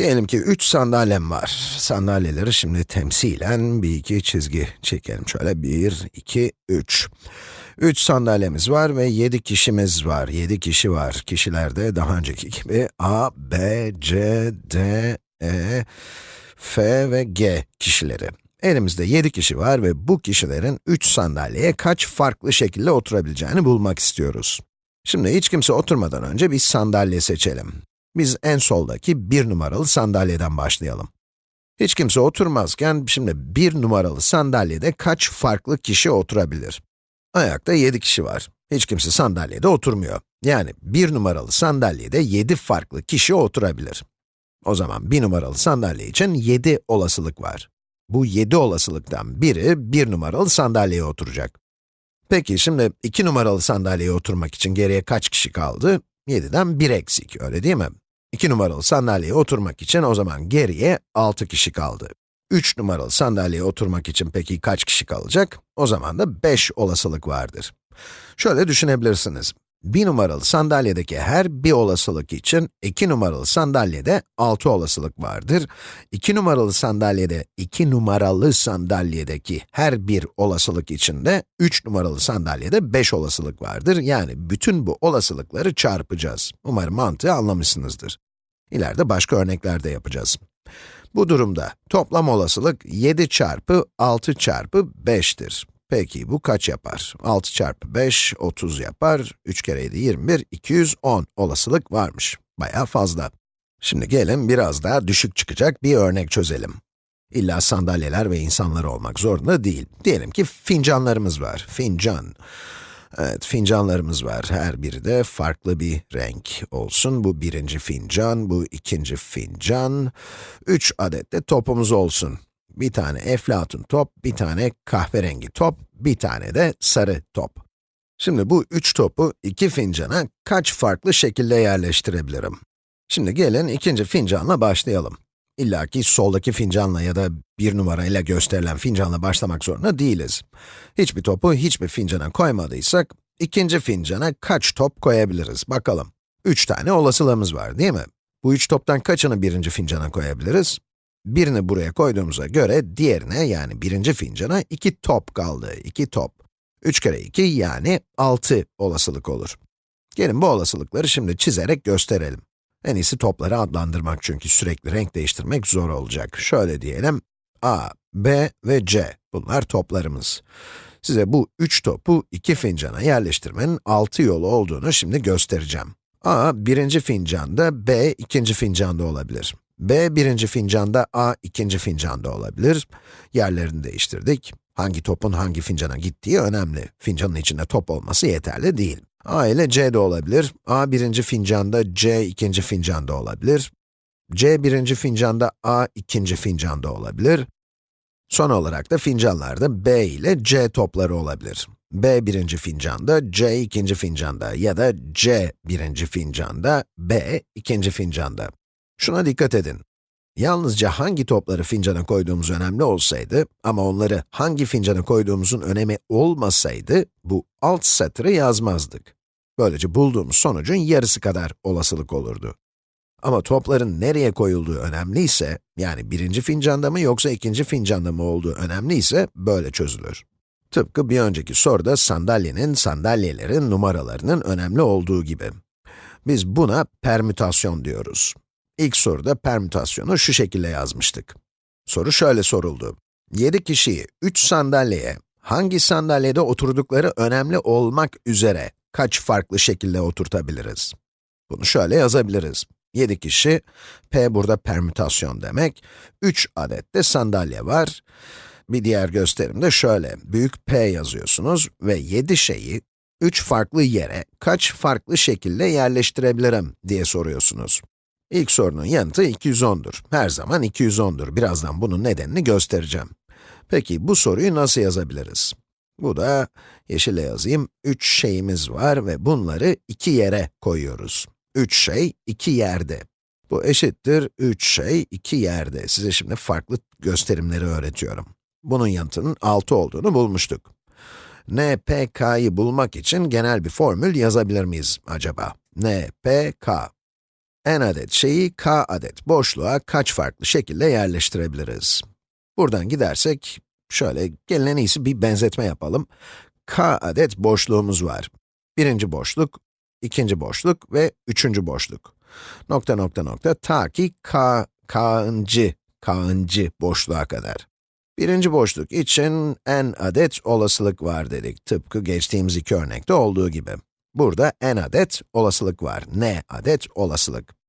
Diyelim ki 3 sandalyem var. Sandalyeleri şimdi temsilen bir iki çizgi çekelim. Şöyle 1, 2, 3. 3 sandalyemiz var ve 7 kişimiz var. 7 kişi var. Kişilerde daha önceki gibi A, B, C, D, E, F ve G kişileri. Elimizde 7 kişi var ve bu kişilerin 3 sandalyeye kaç farklı şekilde oturabileceğini bulmak istiyoruz. Şimdi hiç kimse oturmadan önce bir sandalye seçelim. Biz en soldaki bir numaralı sandalyeden başlayalım. Hiç kimse oturmazken, şimdi bir numaralı sandalyede kaç farklı kişi oturabilir? Ayakta 7 kişi var. Hiç kimse sandalyede oturmuyor. Yani bir numaralı sandalyede 7 farklı kişi oturabilir. O zaman bir numaralı sandalye için 7 olasılık var. Bu 7 olasılıktan biri bir numaralı sandalyeye oturacak. Peki şimdi 2 numaralı sandalyeye oturmak için geriye kaç kişi kaldı? 7'den 1 eksik, öyle değil mi? 2 numaralı sandalyeye oturmak için o zaman geriye 6 kişi kaldı. 3 numaralı sandalyeye oturmak için peki kaç kişi kalacak? O zaman da 5 olasılık vardır. Şöyle düşünebilirsiniz. 1 numaralı sandalyedeki her bir olasılık için 2 numaralı sandalyede 6 olasılık vardır. 2 numaralı sandalyede 2 numaralı sandalyedeki her bir olasılık için de 3 numaralı sandalyede 5 olasılık vardır. Yani bütün bu olasılıkları çarpacağız. Umarım mantığı anlamışsınızdır. İleride başka örnekler de yapacağız. Bu durumda toplam olasılık 7 çarpı 6 çarpı 5'tir. Peki bu kaç yapar? 6 çarpı 5, 30 yapar. 3 kere 7, 21, 210 olasılık varmış. Bayağı fazla. Şimdi gelin biraz daha düşük çıkacak bir örnek çözelim. İlla sandalyeler ve insanlar olmak zorunda değil. Diyelim ki fincanlarımız var. Fincan. Evet, fincanlarımız var. Her biri de farklı bir renk olsun. Bu birinci fincan, bu ikinci fincan. Üç adet de topumuz olsun. Bir tane eflatun top, bir tane kahverengi top, bir tane de sarı top. Şimdi bu üç topu iki fincana kaç farklı şekilde yerleştirebilirim? Şimdi gelin ikinci fincanla başlayalım. İlla ki soldaki fincanla ya da bir numarayla gösterilen fincanla başlamak zorunda değiliz. Hiçbir topu hiçbir fincana koymadıysak, ikinci fincana kaç top koyabiliriz? Bakalım. Üç tane olasılığımız var değil mi? Bu üç toptan kaçını birinci fincana koyabiliriz? Birini buraya koyduğumuza göre diğerine yani birinci fincana iki top kaldı. iki top. 3 kere 2 yani 6 olasılık olur. Gelin bu olasılıkları şimdi çizerek gösterelim. En iyisi topları adlandırmak çünkü sürekli renk değiştirmek zor olacak. Şöyle diyelim, A, B ve C, bunlar toplarımız. Size bu üç topu iki fincana yerleştirmenin altı yolu olduğunu şimdi göstereceğim. A, birinci fincanda, B, ikinci fincanda olabilir. B, birinci fincanda, A, ikinci fincanda olabilir. Yerlerini değiştirdik. Hangi topun hangi fincana gittiği önemli. Fincanın içinde top olması yeterli değil. A ile C de olabilir. A birinci fincanda, C ikinci fincanda olabilir. C birinci fincanda, A ikinci fincanda olabilir. Son olarak da fincanlarda B ile C topları olabilir. B birinci fincanda, C ikinci fincanda ya da C birinci fincanda, B ikinci fincanda. Şuna dikkat edin. Yalnızca hangi topları fincana koyduğumuz önemli olsaydı ama onları hangi fincana koyduğumuzun önemi olmasaydı, bu alt satırı yazmazdık. Böylece bulduğumuz sonucun yarısı kadar olasılık olurdu. Ama topların nereye koyulduğu önemliyse, yani birinci fincanda mı yoksa ikinci fincanda mı olduğu önemliyse, böyle çözülür. Tıpkı bir önceki soruda sandalyenin, sandalyelerin numaralarının önemli olduğu gibi. Biz buna permütasyon diyoruz. İlk soruda permütasyonu şu şekilde yazmıştık. Soru şöyle soruldu. 7 kişiyi 3 sandalyeye, hangi sandalyede oturdukları önemli olmak üzere kaç farklı şekilde oturtabiliriz? Bunu şöyle yazabiliriz. 7 kişi, p burada permütasyon demek, 3 adet de sandalye var. Bir diğer gösterim de şöyle, büyük P yazıyorsunuz ve 7 şeyi 3 farklı yere kaç farklı şekilde yerleştirebilirim diye soruyorsunuz. İlk sorunun yanıtı 210'dur. Her zaman 210'dur. Birazdan bunun nedenini göstereceğim. Peki bu soruyu nasıl yazabiliriz? Bu da, yeşile yazayım, 3 şeyimiz var ve bunları iki yere koyuyoruz. 3 şey, iki yerde. Bu eşittir 3 şey, iki yerde. Size şimdi farklı gösterimleri öğretiyorum. Bunun yanıtının 6 olduğunu bulmuştuk. n, p, k'yı bulmak için genel bir formül yazabilir miyiz acaba? n, p, k. n adet şeyi k adet boşluğa kaç farklı şekilde yerleştirebiliriz? Buradan gidersek, şöyle gelin en iyisi bir benzetme yapalım. k adet boşluğumuz var. Birinci boşluk, ikinci boşluk ve üçüncü boşluk. Nokta nokta nokta ta ki k, k'ıncı, k'ıncı boşluğa kadar. Birinci boşluk için n adet olasılık var dedik, tıpkı geçtiğimiz iki örnekte olduğu gibi. Burada n adet olasılık var, n adet olasılık.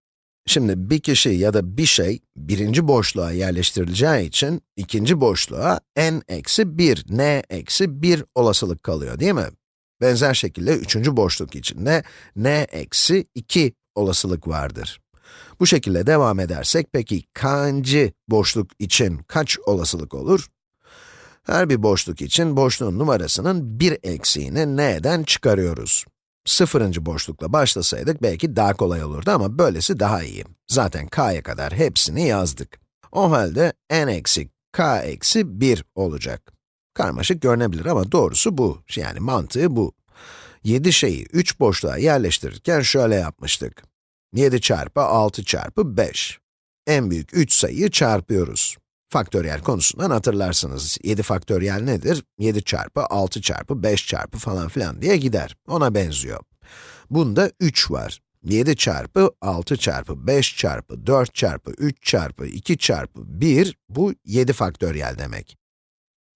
Şimdi bir kişi ya da bir şey birinci boşluğa yerleştirileceği için ikinci boşluğa n eksi 1, n eksi 1 olasılık kalıyor değil mi? Benzer şekilde üçüncü boşluk için de n eksi 2 olasılık vardır. Bu şekilde devam edersek peki kaçıncı boşluk için kaç olasılık olur? Her bir boşluk için boşluğun numarasının bir eksiğini n'den çıkarıyoruz. Sıfırıncı boşlukla başlasaydık belki daha kolay olurdu ama böylesi daha iyi. Zaten k'ya kadar hepsini yazdık. O halde n eksi k eksi 1 olacak. Karmaşık görünebilir ama doğrusu bu. Yani mantığı bu. 7 şeyi 3 boşluğa yerleştirirken şöyle yapmıştık. 7 çarpı 6 çarpı 5. En büyük 3 sayıyı çarpıyoruz. Faktöriyel konusundan hatırlarsınız. 7 faktöriyel nedir? 7 çarpı 6 çarpı 5 çarpı falan filan diye gider. Ona benziyor. Bunda 3 var. 7 çarpı 6 çarpı 5 çarpı 4 çarpı 3 çarpı 2 çarpı 1, bu 7 faktöriyel demek.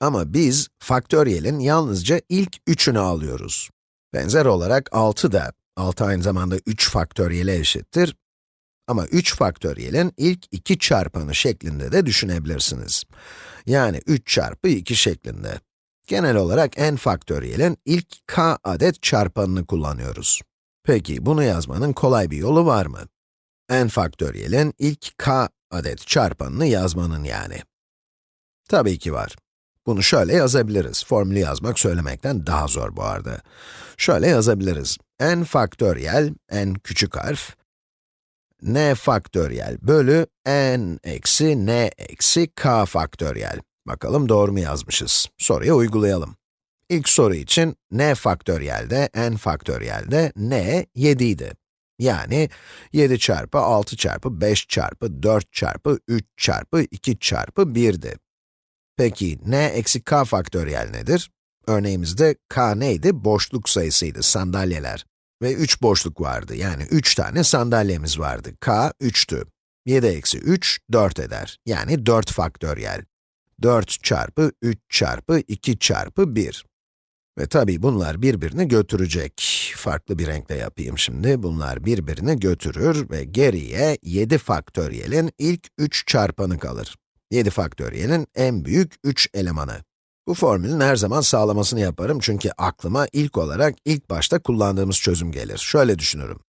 Ama biz faktöriyelin yalnızca ilk 3'ünü alıyoruz. Benzer olarak 6 da, 6 aynı zamanda 3 faktöriyele eşittir. Ama 3 faktöriyelin ilk 2 çarpanı şeklinde de düşünebilirsiniz. Yani 3 çarpı 2 şeklinde. Genel olarak n faktöriyelin ilk k adet çarpanını kullanıyoruz. Peki, bunu yazmanın kolay bir yolu var mı? n faktöriyelin ilk k adet çarpanını yazmanın yani. Tabii ki var. Bunu şöyle yazabiliriz. Formülü yazmak söylemekten daha zor bu arada. Şöyle yazabiliriz. n faktöriyel, n küçük harf, n faktöriyel bölü n eksi n eksi k faktöriyel. Bakalım doğru mu yazmışız? Soruya uygulayalım. İlk soru için n faktöriyelde, n faktöriyelde n 7 idi. Yani 7 çarpı 6 çarpı 5 çarpı 4 çarpı 3 çarpı 2 çarpı 1'di. Peki, n eksi k faktöriyel nedir? Örneğimizde k neydi? Boşluk sayısıydı, sandalyeler. Ve 3 boşluk vardı, yani 3 tane sandalyemiz vardı. k 3'tü. 7 eksi 3, 4 eder. Yani 4 faktöriyel. 4 çarpı 3 çarpı 2 çarpı 1. Ve tabii bunlar birbirini götürecek. Farklı bir renkle yapayım şimdi. Bunlar birbirini götürür ve geriye 7 faktöriyelin ilk 3 çarpanı kalır. 7 faktöriyelin en büyük 3 elemanı. Bu formülün her zaman sağlamasını yaparım çünkü aklıma ilk olarak ilk başta kullandığımız çözüm gelir. Şöyle düşünürüm.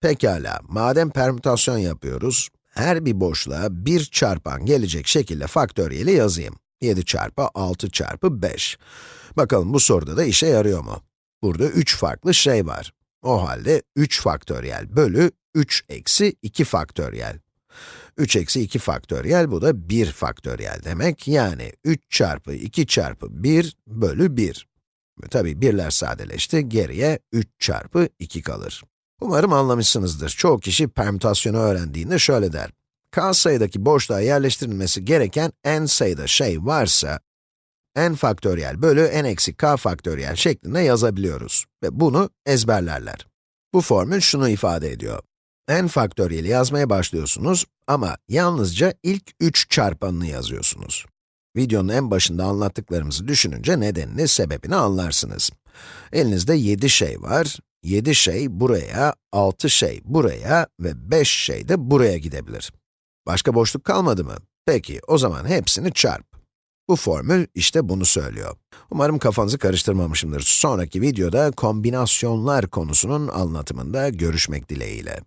Pekala, madem permütasyon yapıyoruz, her bir boşluğa 1 çarpan gelecek şekilde faktöriyeli yazayım. 7 çarpı 6 çarpı 5. Bakalım bu soruda da işe yarıyor mu? Burada 3 farklı şey var. O halde 3 faktöriyel bölü 3 eksi 2 faktöriyel. 3 eksi 2 faktöriyel, bu da 1 faktöriyel demek. Yani 3 çarpı 2 çarpı 1 bölü 1. Tabii birler sadeleşti, geriye 3 çarpı 2 kalır. Umarım anlamışsınızdır. Çoğu kişi permütasyonu öğrendiğinde şöyle der. k sayıdaki boşluğa yerleştirilmesi gereken n sayıda şey varsa, n faktöriyel bölü n eksi k faktöriyel şeklinde yazabiliyoruz. Ve bunu ezberlerler. Bu formül şunu ifade ediyor n faktöriyeli yazmaya başlıyorsunuz ama yalnızca ilk 3 çarpanını yazıyorsunuz. Videonun en başında anlattıklarımızı düşününce nedenini, sebebini anlarsınız. Elinizde 7 şey var, 7 şey buraya, 6 şey buraya ve 5 şey de buraya gidebilir. Başka boşluk kalmadı mı? Peki, o zaman hepsini çarp. Bu formül işte bunu söylüyor. Umarım kafanızı karıştırmamışımdır. Sonraki videoda kombinasyonlar konusunun anlatımında görüşmek dileğiyle.